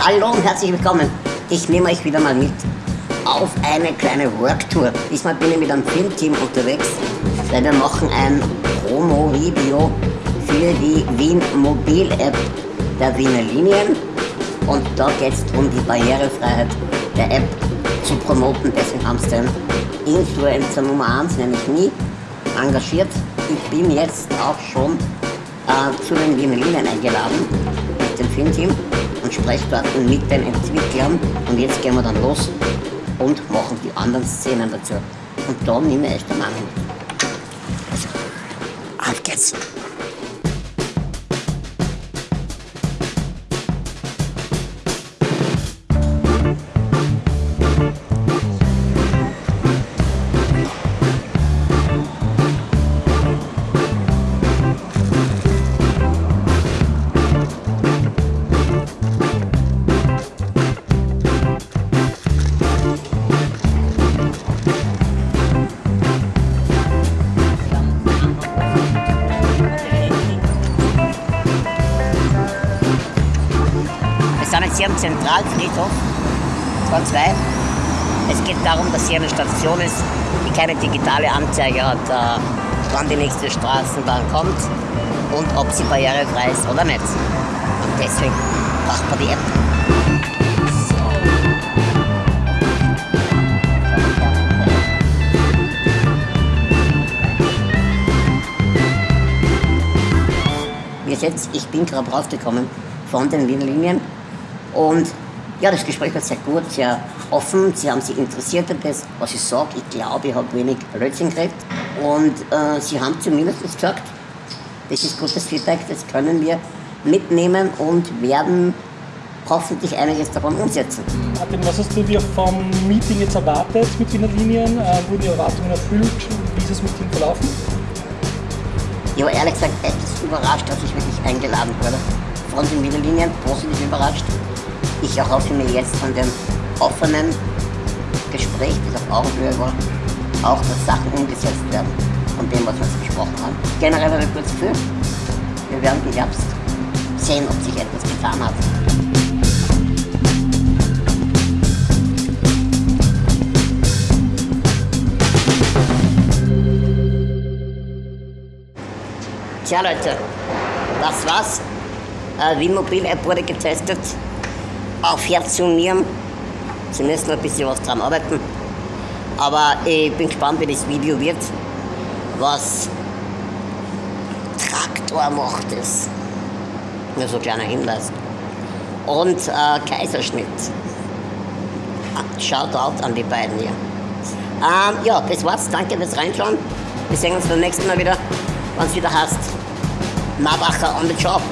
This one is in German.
Hallo und herzlich willkommen. Ich nehme euch wieder mal mit auf eine kleine Worktour. Diesmal bin ich mit einem Filmteam unterwegs, weil wir machen ein Promo-Video für die Wien Mobil-App der Wiener Linien. Und da geht es um die Barrierefreiheit der App zu promoten. Deswegen haben sie den Influencer Nummer 1, nämlich nie, engagiert. Ich bin jetzt auch schon äh, zu den Wiener Linien eingeladen mit dem Filmteam und spreche dort mit den Entwicklern. Und jetzt gehen wir dann los und machen die anderen Szenen dazu. Und da nehme ich den Mann mit. Also, auf geht's! Jetzt hier am Zentralfriedhof, zwar zwei. Es geht darum, dass hier eine Station ist, die keine digitale Anzeige hat, äh, wann die nächste Straßenbahn kommt und ob sie barrierefrei ist oder nicht. Und deswegen braucht man die App. Seht, ich bin gerade rausgekommen von den Linien und ja, das Gespräch war sehr gut, sehr offen. Sie haben sich interessiert an das, was ich sage. Ich glaube, ich habe wenig Blödsinn gekriegt. Und äh, Sie haben zumindest gesagt, das ist gutes Feedback, das können wir mitnehmen und werden hoffentlich einiges davon umsetzen. Martin, was hast du dir vom Meeting jetzt erwartet mit Wiener Linien? Äh, wurden die Erwartungen erfüllt? Wie ist das Meeting verlaufen? Ich war ehrlich gesagt etwas überrascht, dass ich wirklich eingeladen wurde. Von den Wiener Linien positiv überrascht. Ich erhoffe mir jetzt von dem offenen Gespräch, das auf Augenhöhe war, auch, dass Sachen umgesetzt werden von dem, was wir jetzt besprochen haben. Generell habe ich kurz Gefühl, wir werden im Herbst sehen, ob sich etwas getan hat. Tja Leute, das war's. Äh, Wien Mobil App wurde getestet auf Herz und Nieren. Sie müssen noch ein bisschen was dran arbeiten. Aber ich bin gespannt, wie das Video wird. Was Traktor macht es. Nur so ein kleiner Hinweis. Und äh, Kaiserschnitt. Shoutout an die beiden hier. Ähm, ja, das war's. Danke fürs Reinschauen. Wir sehen uns beim nächsten Mal wieder, wenn es wieder heißt Marbacher on the Job.